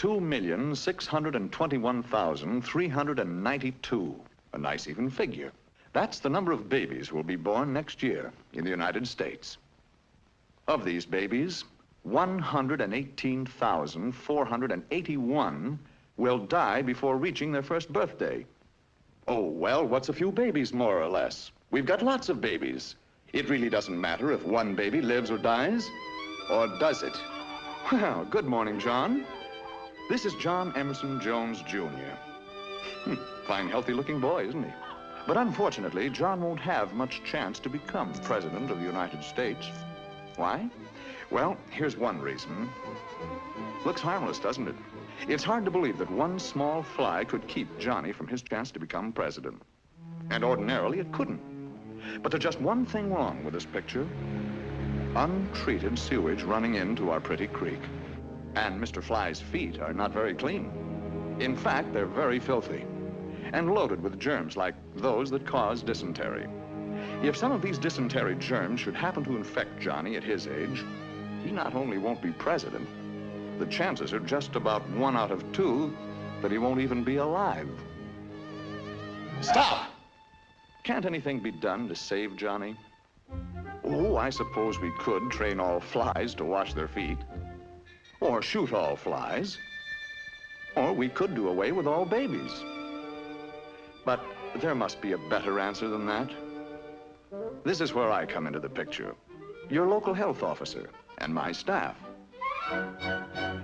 1,621,392. A nice even figure. That's the number of babies who will be born next year in the United States. Of these babies, 118,481 will die before reaching their first birthday. Oh, well, what's a few babies, more or less? We've got lots of babies. It really doesn't matter if one baby lives or dies, or does it? Well, good morning, John. This is John Emerson Jones, Jr. Hmm, fine, healthy-looking boy, isn't he? But unfortunately, John won't have much chance to become President of the United States. Why? Well, here's one reason. Looks harmless, doesn't it? It's hard to believe that one small fly could keep Johnny from his chance to become president. And ordinarily, it couldn't. But there's just one thing wrong with this picture. Untreated sewage running into our pretty creek. And Mr. Fly's feet are not very clean. In fact, they're very filthy and loaded with germs like those that cause dysentery. If some of these dysentery germs should happen to infect Johnny at his age, he not only won't be president, the chances are just about one out of two that he won't even be alive. Stop! Can't anything be done to save Johnny? Oh, I suppose we could train all flies to wash their feet. Or shoot all flies. Or we could do away with all babies. But there must be a better answer than that. This is where I come into the picture. Your local health officer and my staff.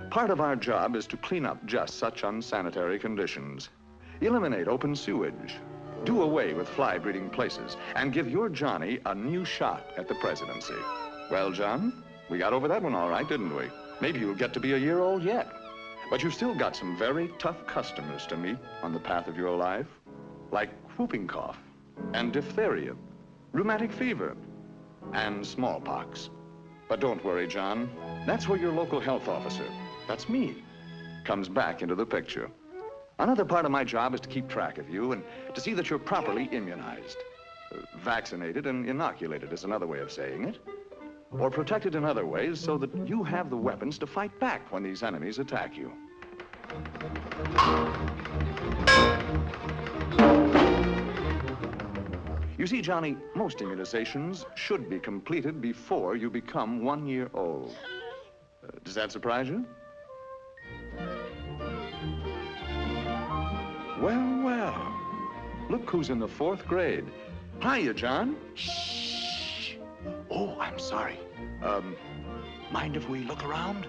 Part of our job is to clean up just such unsanitary conditions. Eliminate open sewage. Do away with fly breeding places and give your Johnny a new shot at the presidency. Well, John, we got over that one all right, didn't we? Maybe you'll get to be a year old yet. But you've still got some very tough customers to meet on the path of your life, like whooping cough and diphtheria, rheumatic fever, and smallpox. But don't worry, John. That's where your local health officer, that's me, comes back into the picture. Another part of my job is to keep track of you and to see that you're properly immunized. Uh, vaccinated and inoculated is another way of saying it or protected in other ways so that you have the weapons to fight back when these enemies attack you. You see, Johnny, most immunizations should be completed before you become one year old. Uh, does that surprise you? Well, well. Look who's in the fourth grade. Hiya, John. Shh. Oh, I'm sorry. Um, mind if we look around?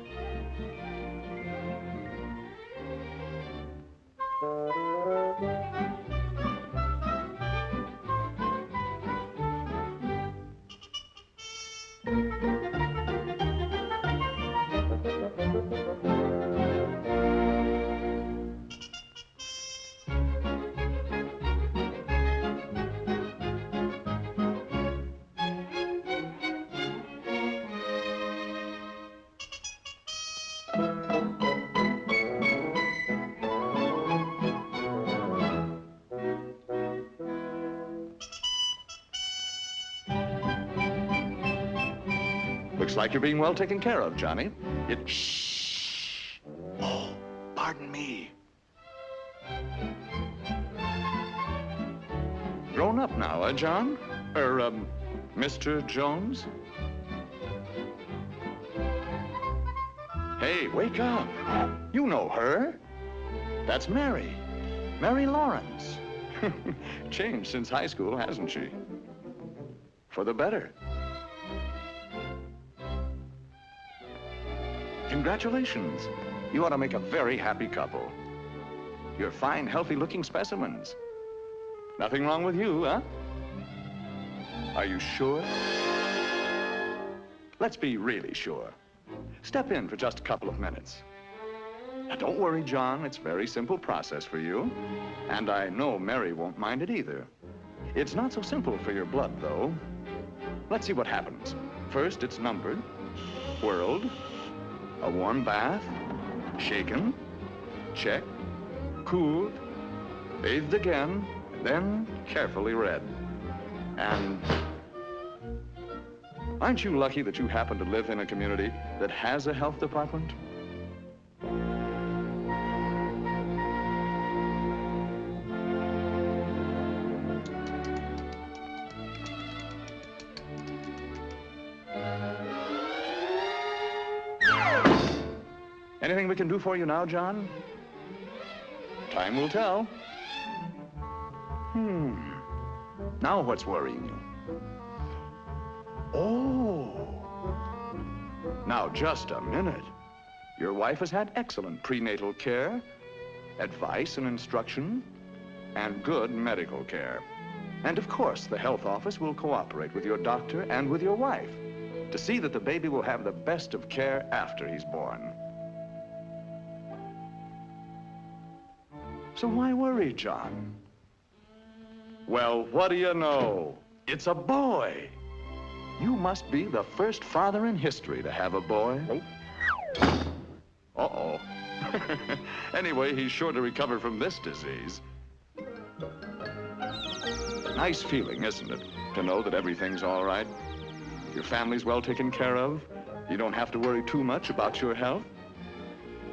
Looks like you're being well taken care of, Johnny. It... Shh. Oh, pardon me. Grown up now, eh, John? Er, um, Mr. Jones? Hey, wake up. You know her. That's Mary. Mary Lawrence. Changed since high school, hasn't she? For the better. Congratulations. You ought to make a very happy couple. You're fine, healthy-looking specimens. Nothing wrong with you, huh? Are you sure? Let's be really sure. Step in for just a couple of minutes. Now, don't worry, John. It's a very simple process for you. And I know Mary won't mind it either. It's not so simple for your blood, though. Let's see what happens. First, it's numbered, whirled, a warm bath, shaken, checked, cooled, bathed again, then carefully read. And aren't you lucky that you happen to live in a community that has a health department? Anything we can do for you now, John? Time will tell. Hmm. Now what's worrying you? Oh. Now, just a minute. Your wife has had excellent prenatal care, advice and instruction, and good medical care. And of course, the health office will cooperate with your doctor and with your wife to see that the baby will have the best of care after he's born. So why worry, John? Well, what do you know? It's a boy. You must be the first father in history to have a boy. Uh-oh. anyway, he's sure to recover from this disease. Nice feeling, isn't it? To know that everything's all right. Your family's well taken care of. You don't have to worry too much about your health.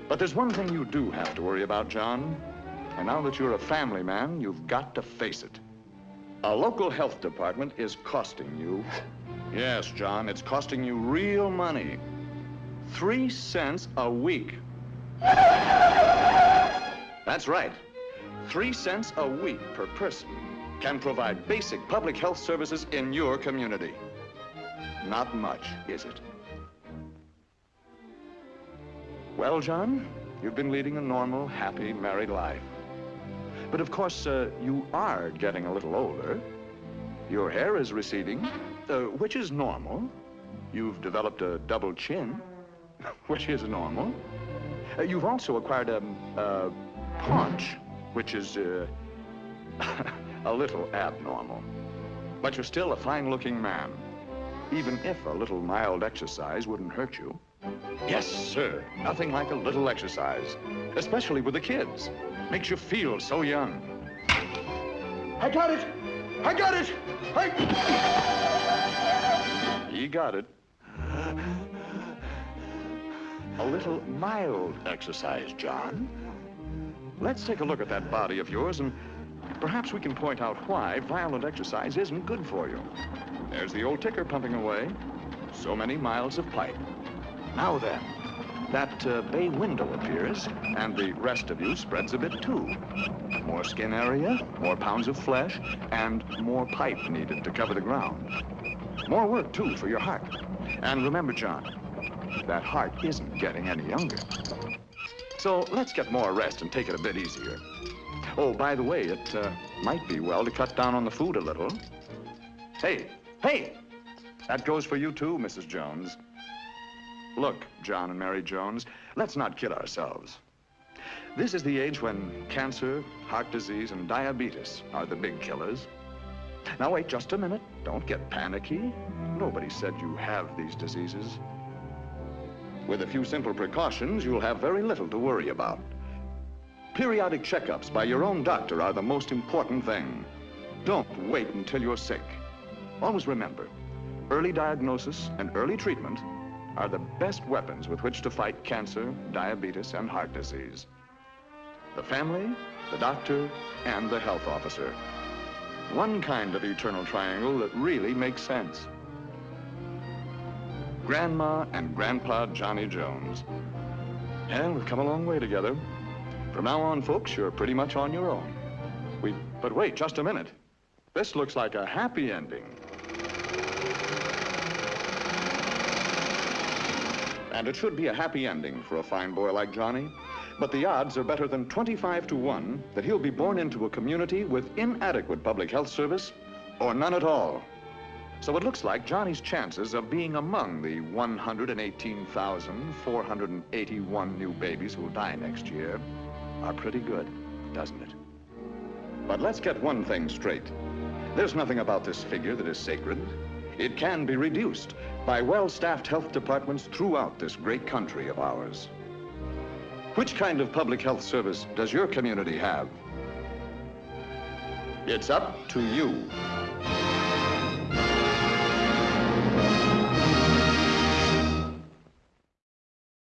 But there's one thing you do have to worry about, John. And now that you're a family man, you've got to face it. A local health department is costing you Yes, John, it's costing you real money. Three cents a week. That's right. Three cents a week per person can provide basic public health services in your community. Not much, is it? Well, John, you've been leading a normal, happy, married life. But of course, uh, you are getting a little older. Your hair is receding, uh, which is normal. You've developed a double chin, which is normal. Uh, you've also acquired a, a paunch, which is uh, a little abnormal. But you're still a fine-looking man, even if a little mild exercise wouldn't hurt you. Yes, sir. Nothing like a little exercise, especially with the kids. Makes you feel so young. I got it! I got it! I... He got it. A little mild exercise, John. Let's take a look at that body of yours and perhaps we can point out why violent exercise isn't good for you. There's the old ticker pumping away. So many miles of pipe. Now then, that uh, bay window appears, and the rest of you spreads a bit too. More skin area, more pounds of flesh, and more pipe needed to cover the ground. More work, too, for your heart. And remember, John, that heart isn't getting any younger. So let's get more rest and take it a bit easier. Oh, by the way, it uh, might be well to cut down on the food a little. Hey, hey! That goes for you too, Mrs. Jones. Look, John and Mary Jones, let's not kid ourselves. This is the age when cancer, heart disease, and diabetes are the big killers. Now, wait just a minute. Don't get panicky. Nobody said you have these diseases. With a few simple precautions, you'll have very little to worry about. Periodic checkups by your own doctor are the most important thing. Don't wait until you're sick. Always remember, early diagnosis and early treatment are the best weapons with which to fight cancer, diabetes, and heart disease. The family, the doctor, and the health officer. One kind of eternal triangle that really makes sense. Grandma and Grandpa Johnny Jones. And we've come a long way together. From now on, folks, you're pretty much on your own. We, but wait, just a minute. This looks like a happy ending. And it should be a happy ending for a fine boy like Johnny. But the odds are better than 25 to 1 that he'll be born into a community with inadequate public health service or none at all. So it looks like Johnny's chances of being among the 118,481 new babies who'll die next year are pretty good, doesn't it? But let's get one thing straight. There's nothing about this figure that is sacred. It can be reduced by well-staffed health departments throughout this great country of ours. Which kind of public health service does your community have? It's up to you.